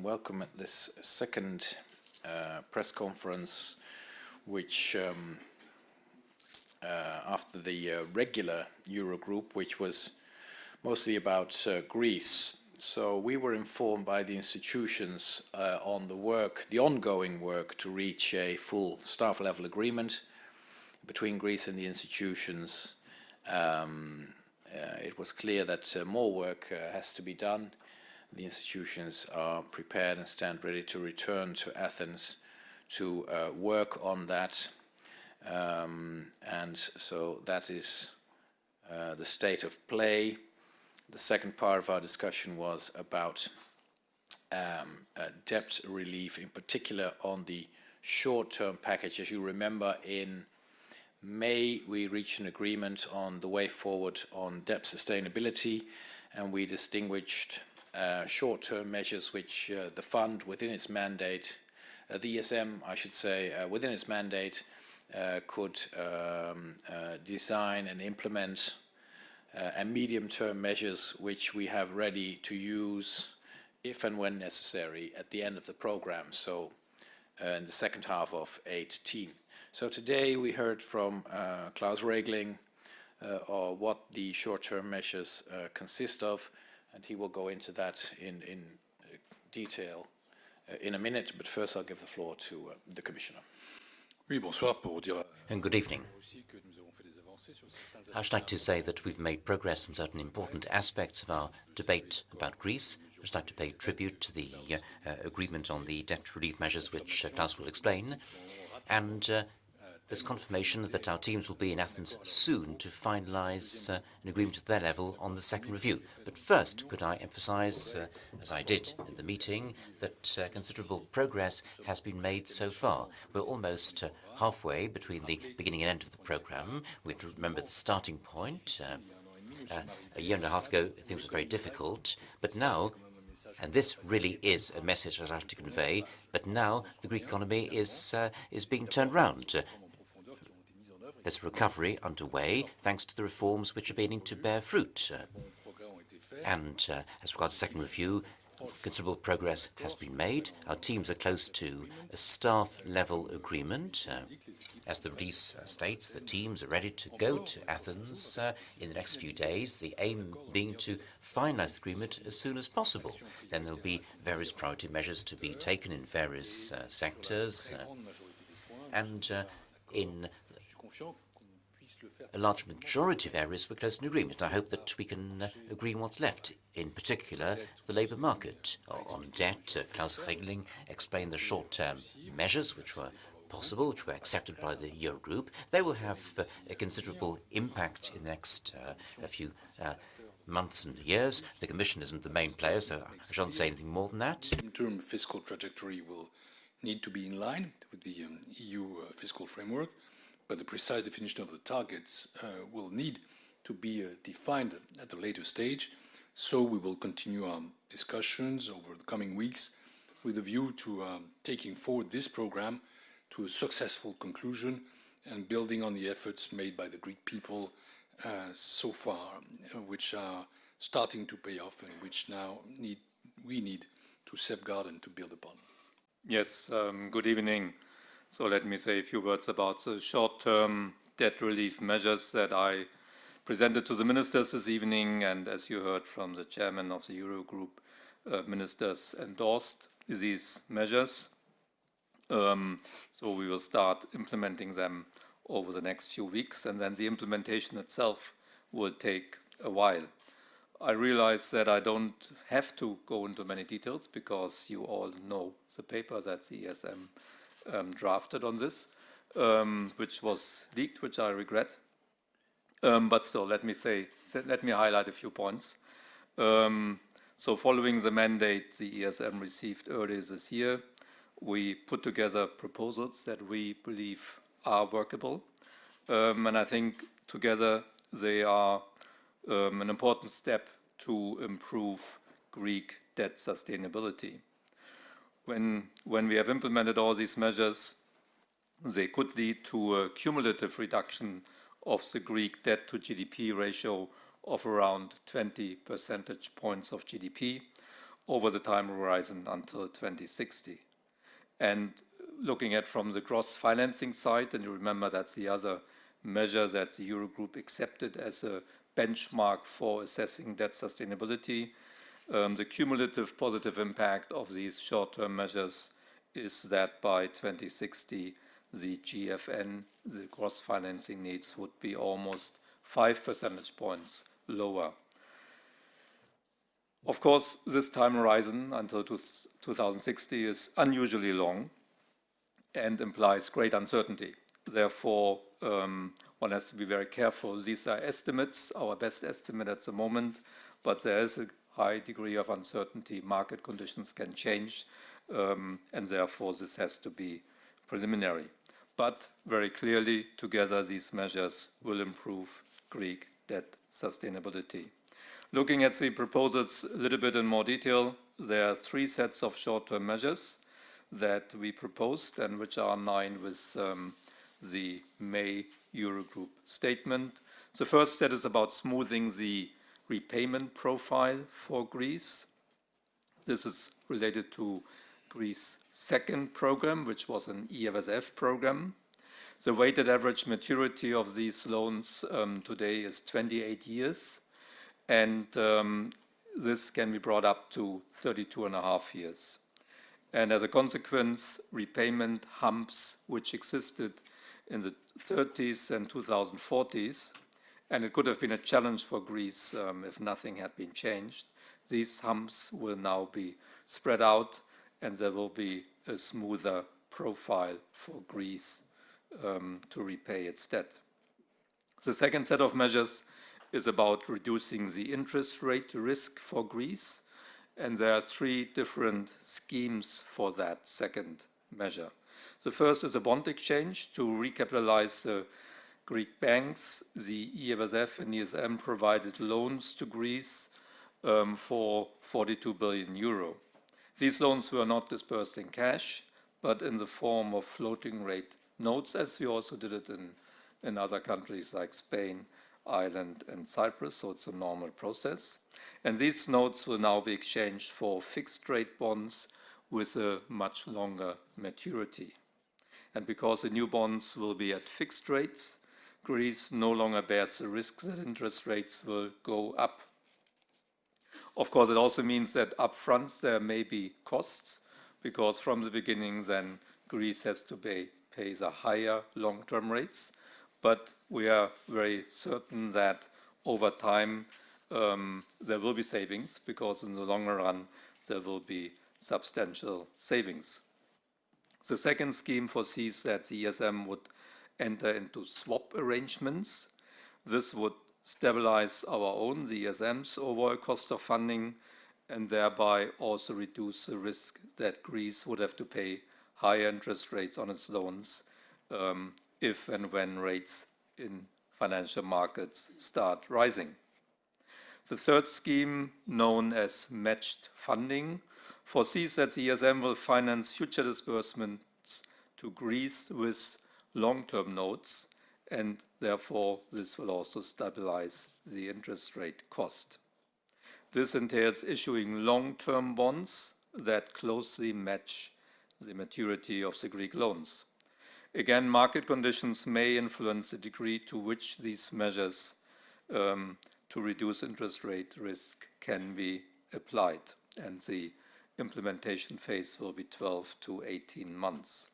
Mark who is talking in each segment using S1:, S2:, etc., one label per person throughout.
S1: Welcome at this second uh, press conference, which um, uh, after the uh, regular Eurogroup, which was mostly about uh, Greece. So we were informed by the institutions uh, on the work, the ongoing work to reach a full staff level agreement between Greece and the institutions. Um, uh, it was clear that more work has to be done. The institutions are prepared and stand ready to return to Athens to uh, work on that. Um, and so that is uh, the state of play. The second part of our discussion was about um, uh, debt relief, in particular on the short-term package. As you remember, in May, we reached an agreement on the way forward on debt sustainability, and we distinguished uh, short-term measures which uh, the fund within its mandate, uh, the ESM, I should say, uh, within its mandate, uh, could um, design and implement and medium-term measures which we have ready to use if and when necessary at the end of the program, so in the second half of 18. So today we heard from Klaus Regling what the short-term measures consist of, and he will go into that in, in uh, detail uh, in a minute, but first I'll give the floor to uh, the Commissioner.
S2: And good evening. I'd like to say that we've made progress in certain important aspects of our debate about Greece. I'd like to pay tribute to the uh, agreement on the debt relief measures, which uh, Klaus will explain. And uh, there's confirmation that our teams will be in Athens soon to finalize uh, an agreement at their level on the second review. But first, could I emphasize, uh, as I did in the meeting, that uh, considerable progress has been made so far. We're almost uh, halfway between the beginning and end of the program. We have to remember the starting point. Uh, uh, a year and a half ago, things were very difficult, but now and this really is a message I'd like to convey. But now the Greek economy is uh, is being turned round. Uh, there's a recovery underway thanks to the reforms which are beginning to bear fruit. Uh, and uh, as regards the second review, considerable progress has been made. Our teams are close to a staff-level agreement. Uh, as the release uh, states, the teams are ready to go to Athens uh, in the next few days, the aim being to finalize the agreement as soon as possible. Then there'll be various priority measures to be taken in various uh, sectors. Uh, and in a large majority of areas we're close to an agreement. I hope that we can uh, agree on what's left, in particular the labour market. On debt, uh, Klaus Regling explained the short-term measures which were possible, which were accepted by the Eurogroup. They will have uh, a considerable impact in the next uh, a few uh, months and years. The Commission isn't the main player, so I shan't say anything more than that.
S3: Interim fiscal trajectory will need to be in line with the um, EU uh, fiscal framework but the precise definition of the targets uh, will need to be uh, defined at a later stage. So we will continue our discussions over the coming weeks with a view to um, taking forward this program to a successful conclusion and building on the efforts made by the Greek people uh, so far, uh, which are starting to pay off and which now need we need to safeguard and to build upon.
S4: Yes, um, good evening. So let me say a few words about the short-term debt relief measures that I presented to the ministers this evening. And as you heard from the chairman of the Eurogroup, uh, ministers endorsed these measures. Um, so we will start implementing them over the next few weeks, and then the implementation itself will take a while. I realize that I don't have to go into many details because you all know the paper that the ESM um, drafted on this, um, which was leaked, which I regret. Um, but still, let me say, let me highlight a few points. Um, so following the mandate the ESM received earlier this year, we put together proposals that we believe are workable. Um, and I think together they are an important step to improve Greek debt sustainability when, when we have implemented all these measures, they could lead to a cumulative reduction of the Greek debt to GDP ratio of around 20 percentage points of GDP, over the time horizon until 2060. And looking at from the gross financing side, and you remember that's the other measure that the Eurogroup accepted as a benchmark for assessing debt sustainability, um, the cumulative positive impact of these short-term measures is that by 2060, the GFN, the gross financing needs, would be almost 5 percentage points lower. Of course, this time horizon until 2060 is unusually long and implies great uncertainty. Therefore, um, one has to be very careful. These are estimates, our best estimate at the moment, but there is a high degree of uncertainty. Market conditions can change, um, and therefore this has to be preliminary. But very clearly, together, these measures will improve Greek debt sustainability. Looking at the proposals a little bit in more detail, there are three sets of short-term measures that we proposed and which are in line with um, the May Eurogroup statement. The first set is about smoothing the repayment profile for Greece. This is related to Greece's second program, which was an EFSF program. The weighted average maturity of these loans um, today is 28 years, and um, this can be brought up to 32 and a half years. And as a consequence, repayment humps which existed in the 30s and 2040s, and it could have been a challenge for Greece um, if nothing had been changed. These humps will now be spread out and there will be a smoother profile for Greece um, to repay its debt. The second set of measures is about reducing the interest rate risk for Greece, and there are three different schemes for that second measure. The first is a bond exchange to recapitalize the Greek banks. The EFSF and ESM provided loans to Greece um, for 42 billion euro. These loans were not disbursed in cash, but in the form of floating rate notes, as we also did it in, in other countries like Spain, Ireland, and Cyprus, so it's a normal process. And these notes will now be exchanged for fixed rate bonds with a much longer maturity. And because the new bonds will be at fixed rates, Greece no longer bears the risk that interest rates will go up of course, it also means that upfront there may be costs because from the beginning then Greece has to pay, pay the higher long-term rates. But we are very certain that over time um, there will be savings because in the longer run there will be substantial savings. The second scheme foresees that the ESM would enter into swap arrangements. This would stabilize our own, the ESM's overall cost of funding, and thereby also reduce the risk that Greece would have to pay higher interest rates on its loans um, if and when rates in financial markets start rising. The third scheme, known as matched funding, foresees that the ESM will finance future disbursements to Greece with long-term notes and therefore this will also stabilize the interest rate cost. This entails issuing long-term bonds that closely match the maturity of the Greek loans. Again, market conditions may influence the degree to which these measures um, to reduce interest rate risk can be applied, and the implementation phase will be 12 to 18 months.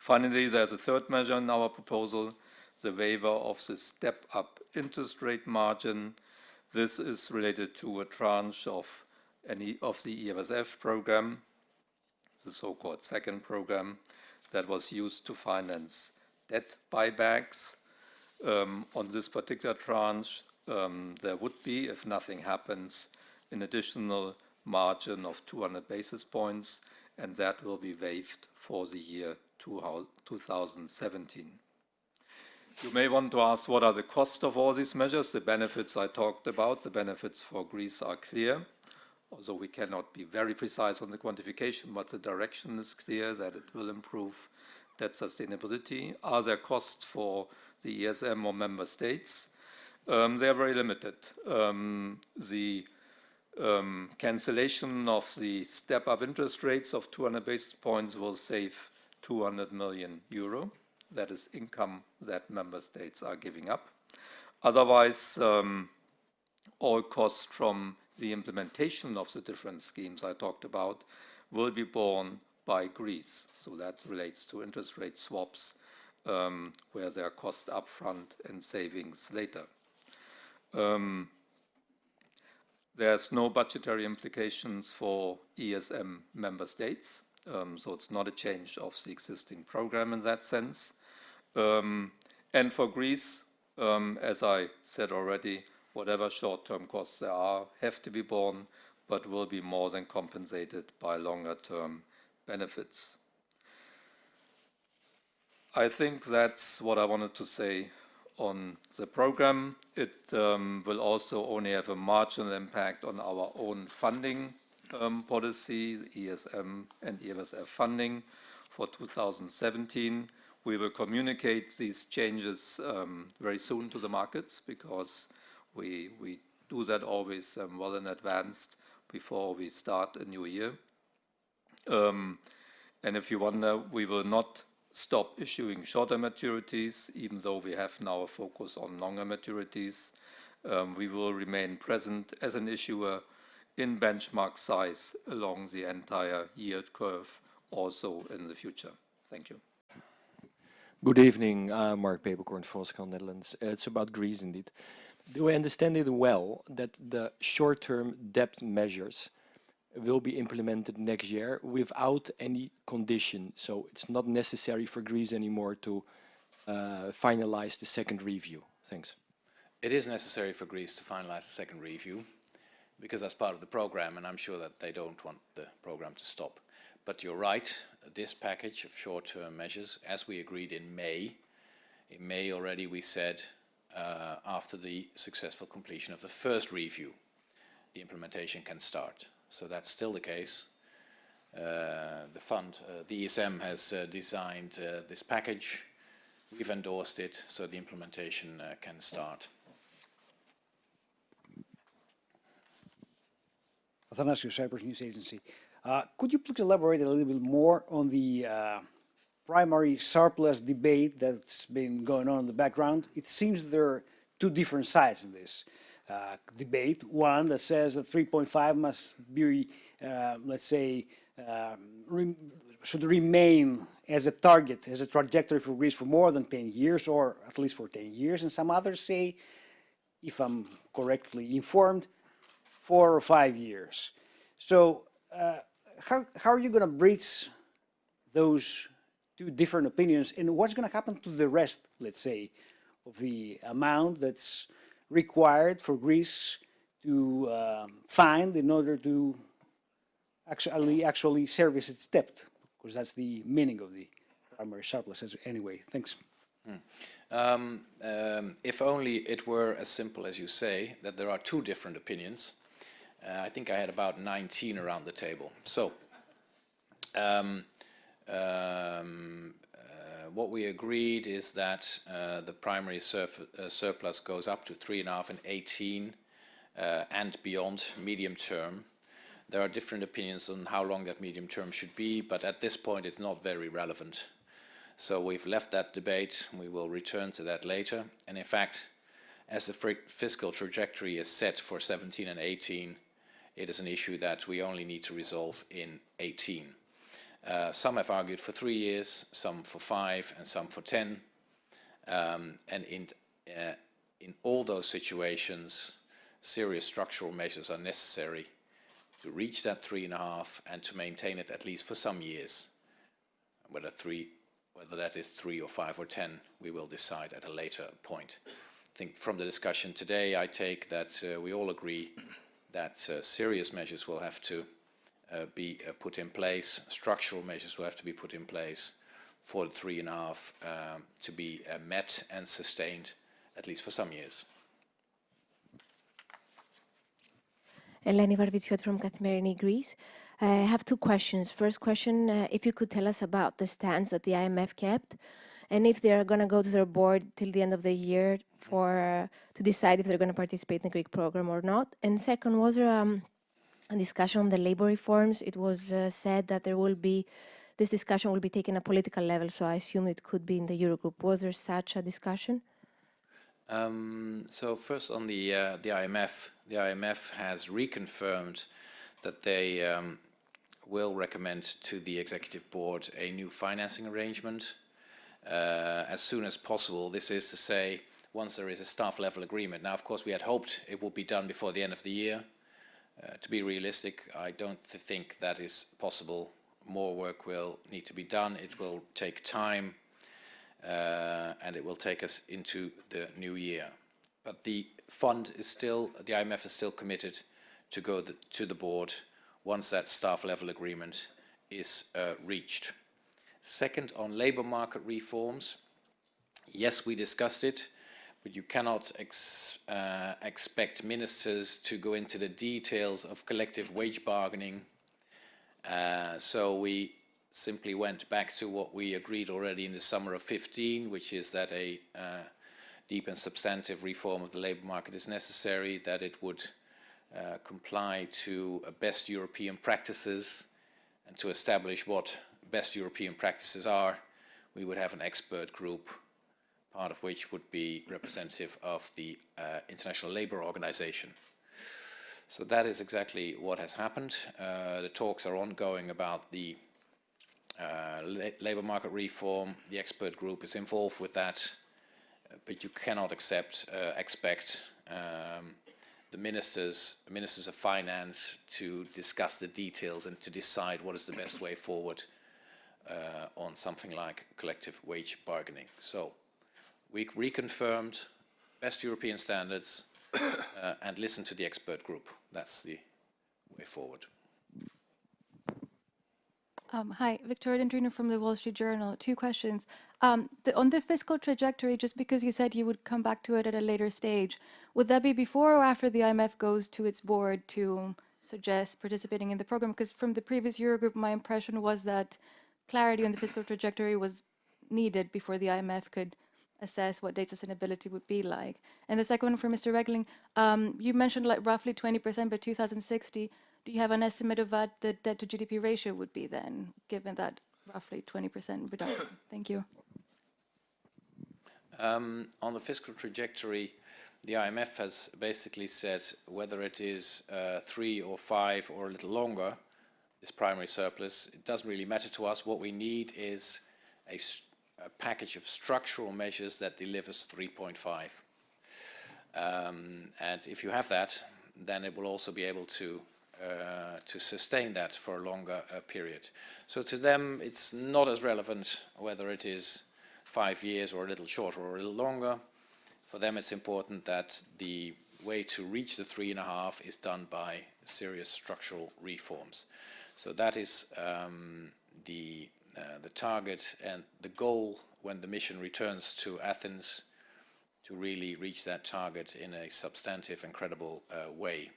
S4: Finally, there's a third measure in our proposal, the waiver of the step-up interest rate margin. This is related to a tranche of any of the EFSF program, the so-called second program that was used to finance debt buybacks. Um, on this particular tranche, um, there would be, if nothing happens, an additional margin of 200 basis points, and that will be waived for the year 2017. You may want to ask what are the costs of all these measures. The benefits I talked about, the benefits for Greece are clear, although we cannot be very precise on the quantification, but the direction is clear that it will improve debt sustainability. Are there costs for the ESM or member states? Um, they are very limited. Um, the Um, cancellation of the step-up interest rates of 200 basis points will save 200 million euro. That is income that member states are giving up. Otherwise, um, all costs from the implementation of the different schemes I talked about will be borne by Greece. So that relates to interest rate swaps, um, where there are costs upfront and savings later. Um, there's no budgetary implications for ESM member states, um, so it's not a change of the existing program in that sense. Um, and for Greece, um, as I said already, whatever short-term costs there are have to be borne, but will be more than compensated by longer-term benefits. I think that's what I wanted to say on the program. It um, will also only have a marginal impact on our own funding um, policy, ESM and EFSF funding for 2017. We will communicate these changes um, very soon to the markets because we, we do that always um, well in advance before we start a new year. Um, and if you wonder, we will not stop issuing shorter maturities, even though we have now a focus on longer maturities. Um, we will remain present as an issuer in benchmark size along the entire yield curve also in the future. Thank you.
S5: Good evening, uh, Mark Peeperkorn, Volkskrant Netherlands. Uh, it's about Greece indeed. Do I understand it well that the short-term debt measures will be implemented next year without any condition. So it's not necessary for Greece anymore to uh, finalize the second review. Thanks.
S1: It is necessary for Greece to finalize the second review because that's part of the program and I'm sure that they don't want the program to stop. But you're right, this package of short-term measures, as we agreed in May, in May already we said uh, after the successful completion of the first review, the implementation can start. So that's still the case. Uh, the fund, uh, the ESM has uh, designed uh, this package. We've endorsed it, so the implementation uh, can start.
S6: Athanasios, Cyprus News Agency. Uh, could you please elaborate a little bit more on the primary surplus debate that's been going on in the background? It seems there are two different sides in this. Uh, debate. One that says that 3.5 must be, uh, let's say, um, re should remain as a target, as a trajectory for Greece for more than 10 years, or at least for 10 years. And some others say, if I'm correctly informed, four or five years. So uh, how, how are you going to bridge those two different opinions and what's going to happen to the rest, let's say, of the amount that's required for Greece to um, find in order to actually actually service its debt, because that's the meaning of the primary surplus anyway. Thanks.
S1: Hmm. Um, um, if only it were as simple as you say, that there are two different opinions. Uh, I think I had about 19 around the table. So, um, um what we agreed is that uh, the primary uh, surplus goes up to three and a half and 18 uh, and beyond medium term. There are different opinions on how long that medium term should be, but at this point it's not very relevant. So we've left that debate. We will return to that later. And in fact, as the fiscal trajectory is set for 17 and 18, it is an issue that we only need to resolve in 18. Uh, some have argued for three years, some for five, and some for ten. Um, and in, uh, in all those situations, serious structural measures are necessary to reach that three and a half and to maintain it at least for some years. Whether three, whether that is three or five or ten, we will decide at a later point. I think from the discussion today, I take that uh, we all agree that uh, serious measures will have to uh, be uh, put in place. Structural measures will have to be put in place for the three and a half um, to be met and sustained at least for some years.
S7: Eleni Varvitsioti from Kathimerini Greece. I have two questions. First question, uh, if you could tell us about the stance that the IMF kept and if they're going to go to their board till the end of the year for uh, to decide if they're going to participate in the Greek program or not. And second, was there um, a discussion on the labor reforms. It was uh, said that there will be this discussion will be taken at political level, so I assume it could be in the Eurogroup. Was there such a discussion?
S1: Um, so first on the uh, the IMF, the IMF has reconfirmed that they um, will recommend to the executive board a new financing arrangement uh, as soon as possible. This is to say, once there is a staff level agreement. Now, of course, we had hoped it would be done before the end of the year. Uh, to be realistic, I don't th think that is possible. More work will need to be done. It will take time uh, and it will take us into the new year. But the fund is still, the IMF is still committed to go the, to the board once that staff level agreement is uh, reached. Second, on labor market reforms, yes, we discussed it, but you cannot ex, uh, expect ministers to go into the details of collective wage bargaining. Uh, so we simply went back to what we agreed already in the summer of 15, which is that a uh, deep and substantive reform of the labor market is necessary, that it would uh, comply to uh, best European practices and to establish what best European practices are, we would have an expert group, part of which would be representative of the uh, International Labour Organization. So that is exactly what has happened. Uh, the talks are ongoing about the uh, la labour market reform. The expert group is involved with that, uh, but you cannot accept, uh, expect um, the ministers, ministers of finance to discuss the details and to decide what is the best way forward uh, on something like collective wage bargaining. So we reconfirmed best European standards uh, and listen to the expert group. That's the way forward.
S8: Um, hi, Victoria Dendrinou from the Wall Street Journal. Two questions. Um, the, on the fiscal trajectory, just because you said you would come back to it at a later stage, would that be before or after the IMF goes to its board to suggest participating in the program? Because from the previous Eurogroup, my impression was that clarity on the fiscal trajectory was needed before the IMF could assess what data sustainability would be like. And the second one for Mr. Regling, um, you mentioned like roughly 20% by 2060. Do you have an estimate of what the debt to GDP ratio would be then, given that roughly 20% reduction? Thank you.
S1: Um, on the fiscal trajectory, the IMF has basically said whether it is uh, three or five or a little longer, this primary surplus, it doesn't really matter to us. What we need is a, a package of structural measures that delivers 3.5. Um, and if you have that, then it will also be able to uh, to sustain that for a longer uh, period. So to them, it's not as relevant whether it is five years or a little shorter or a little longer. For them, it's important that the way to reach the three and a half is done by serious structural reforms. So that is um, the, the target and the goal when the mission returns to Athens to really reach that target in a substantive and credible uh, way.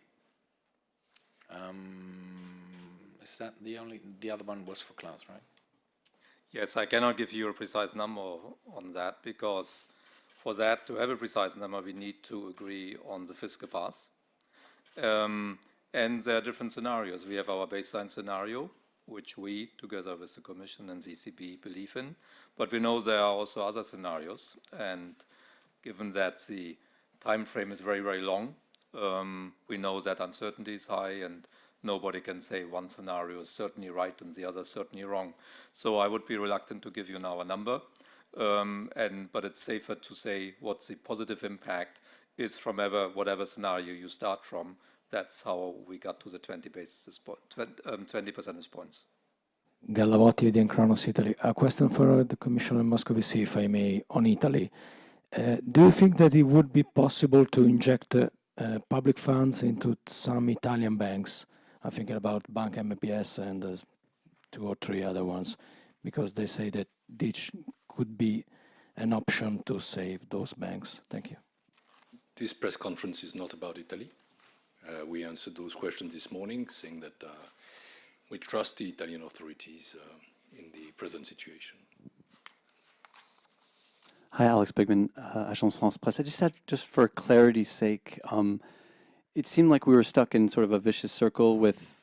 S1: Um, is that the only, the other one was for Klaus, right?
S4: Yes, I cannot give you a precise number on that because for that to have a precise number, we need to agree on the fiscal path. Um, and there are different scenarios. We have our baseline scenario, which we, together with the Commission and the ECB, believe in. But we know there are also other scenarios. And given that the time frame is very, very long, um, we know that uncertainty is high and nobody can say one scenario is certainly right and the other certainly wrong. So I would be reluctant to give you now a number, um, and but it's safer to say what the positive impact is from ever, whatever scenario you start from. That's how we got to the 20 basis point, 20, um, 20 percentage points.
S5: Gallavotti, the Kronos Italy. A question for the Commissioner Moscovici, if I may, on Italy. Uh, do you think that it would be possible to inject uh, uh, public funds into some Italian banks. I'm thinking about Bank MPS and uh, two or three other ones, because they say that this could be an option to save those banks. Thank you.
S3: This press conference is not about Italy. Uh, we answered those questions this morning, saying that uh, we trust the Italian authorities uh, in the present situation.
S9: Hi, Alex Pigman, uh, Agence France Presse. I just had, just for clarity's sake, um, it seemed like we were stuck in sort of a vicious circle with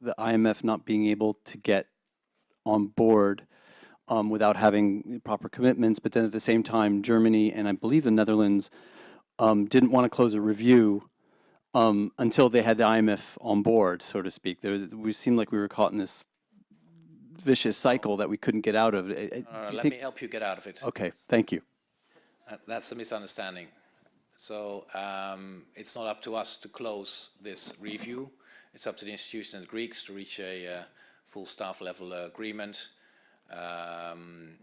S9: the IMF not being able to get on board um, without having proper commitments. But then at the same time, Germany and I believe the Netherlands um, didn't want to close a review um, until they had the IMF on board, so to speak. There, was- we seemed like we were caught in this vicious cycle that we couldn't get out of. Uh,
S1: let me help you get out of it.
S9: Okay, thank you.
S1: Uh, That's a misunderstanding. So um, it's not up to us to close this review. It's up to the institution and the Greeks to reach a uh, full staff level uh, agreement. Um,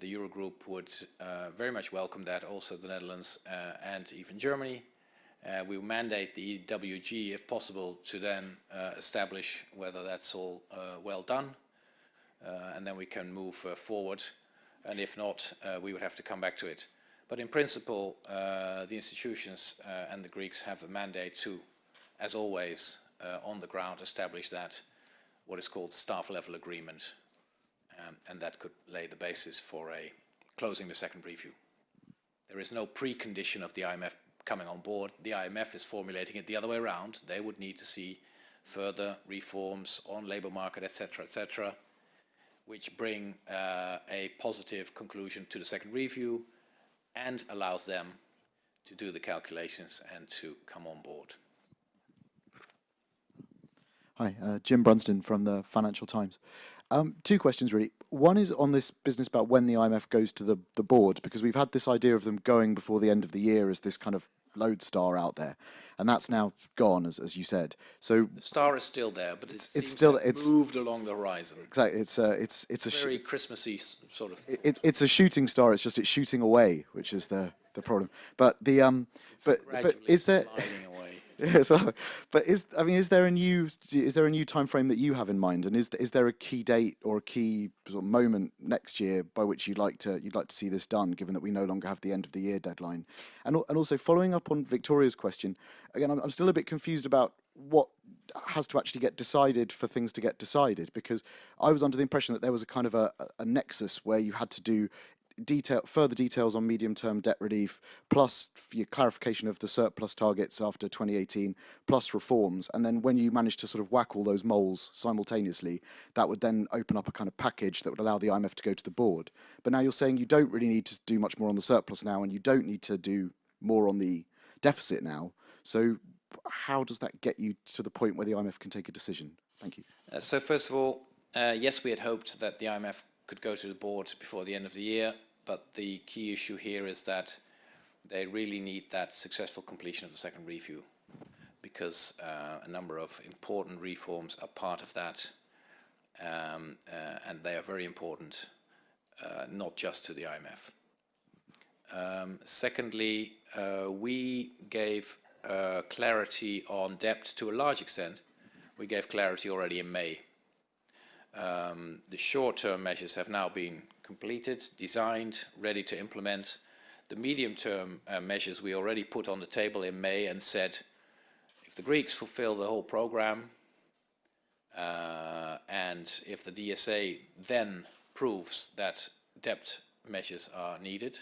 S1: the Eurogroup would uh, very much welcome that, also the Netherlands uh, and even Germany. Uh, we will mandate the EWG, if possible, to then uh, establish whether that's all uh, well done. Uh, and then we can move uh, forward. And if not, uh, we would have to come back to it. But in principle, the institutions and the Greeks have the mandate to, as always, on the ground, establish that what is called staff level agreement. Um, and that could lay the basis for a closing the second review. There is no precondition of the IMF coming on board. The IMF is formulating it the other way around. They would need to see further reforms on labor market, etc., etc., which bring uh, a positive conclusion to the second review and allows them to do the calculations and to come on board.
S10: Hi, uh, Jim Brunsden from the Financial Times. Um, two questions really. One is on this business about when the IMF goes to the, the board, because we've had this idea of them going before the end of the year as this kind of lodestar out there, and that's now gone, as, as you said. So
S1: The star is still there, but it
S10: it's still- it's-
S1: moved along the horizon.
S10: exactly, it's a it's it's a
S1: Very Christmassy sort of.
S10: it, it's a shooting star. It's just it's shooting away, which is the the problem. But the um, but but is there? Yeah, so, but is I mean, is there a new is there a new time frame that you have in mind, and is is there a key date or a key sort of moment next year by which you'd like to you'd like to see this done, given that we no longer have the end of the year deadline, and and also following up on Victoria's question, again, I'm, I'm still a bit confused about what has to actually get decided for things to get decided because I was under the impression that there was a kind of a- a nexus where you had to do detail further details on medium term debt relief plus your clarification of the surplus targets after 2018 plus reforms and then when you manage to sort of whack all those moles simultaneously that would then open up a kind of package that would allow the IMF to go to the board. But now you're saying you don't really need to do much more on the surplus now and you don't need to do more on the deficit now. So how does that get you to the point where the IMF can take a decision? Thank you.
S1: Uh, so first of all, uh, yes, we had hoped that the IMF could go to the board before the end of the year, but the key issue here is that they really need that successful completion of the second review because uh, a number of important reforms are part of that um, uh, and they are very important, uh, not just to the IMF. Um, secondly, uh, we gave uh, clarity on debt to a large extent. We gave clarity already in May. Um, the short-term measures have now been completed, designed, ready to implement. The medium-term uh, measures we already put on the table in May and said, if the Greeks fulfill the whole program, uh, and if the DSA then proves that debt measures are needed,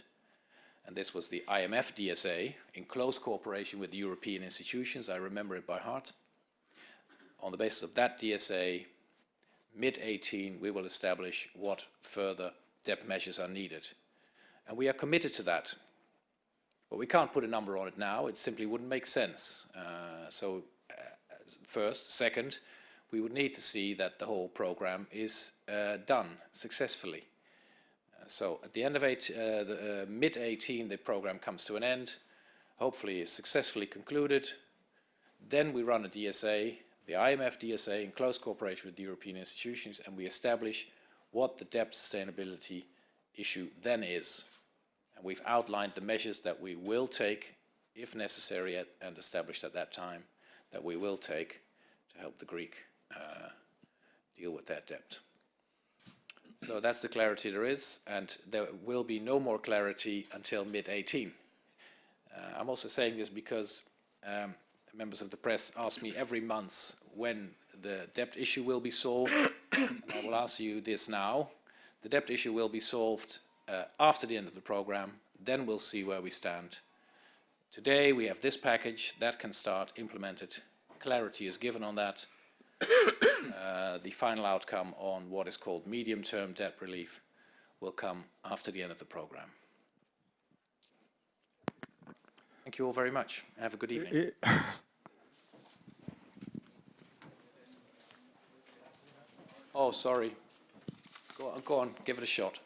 S1: and this was the IMF DSA in close cooperation with the European institutions, I remember it by heart. On the basis of that DSA, mid-18, we will establish what further debt measures are needed. And we are committed to that. But we can't put a number on it now. It simply wouldn't make sense. Uh, so uh, first. Second, we would need to see that the whole program is uh, done successfully. Uh, so at the end of eight, uh, the, uh, mid-18, the program comes to an end, hopefully successfully concluded. Then we run a DSA, the IMF DSA, in close cooperation with the European institutions, and we establish what the debt sustainability issue then is. And we've outlined the measures that we will take, if necessary at, and established at that time, that we will take to help the Greek uh, deal with that debt. So that's the clarity there is, and there will be no more clarity until mid-18. Uh, I'm also saying this because um, members of the press ask me every month when the debt issue will be solved, and I will ask you this now. The debt issue will be solved uh, after the end of the program, then we'll see where we stand today we have this package that can start implemented. Clarity is given on that. Uh, the final outcome on what is called medium-term debt relief will come after the end of the program. Thank you all very much. Have a good evening. Oh, sorry. Go on, go on, give it a shot.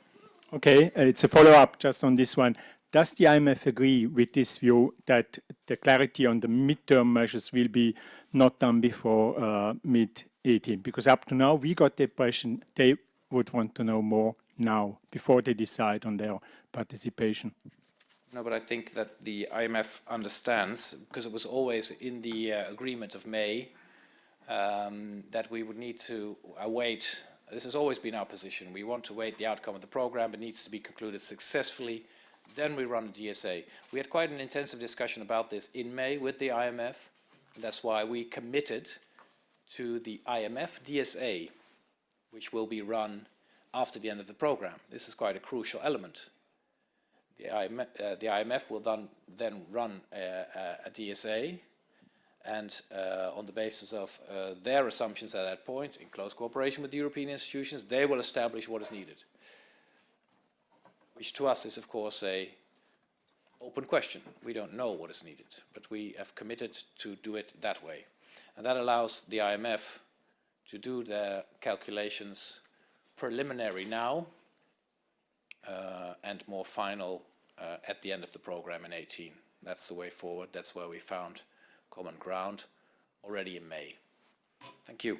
S11: Okay, uh, it's a follow-up just on this one. Does the IMF agree with this view that the clarity on the midterm measures will be not done before uh, mid-18? Because up to now, we got the impression they would want to know more now, before they decide on their participation.
S1: No, but I think that the IMF understands, because it was always in the uh, agreement of May, um, that we would need to await, this has always been our position, we want to wait the outcome of the program, it needs to be concluded successfully, then we run a DSA. We had quite an intensive discussion about this in May with the IMF, that's why we committed to the IMF DSA, which will be run after the end of the program. This is quite a crucial element. The IMF, uh, the IMF will then, then run a, a, a DSA and uh, on the basis of uh, their assumptions at that point, in close cooperation with the European institutions, they will establish what is needed. Which to us is of course a open question. We don't know what is needed, but we have committed to do it that way. And that allows the IMF to do their calculations preliminary now uh, and more final uh, at the end of the program in 18. That's the way forward. That's where we found common ground already in May. Thank you.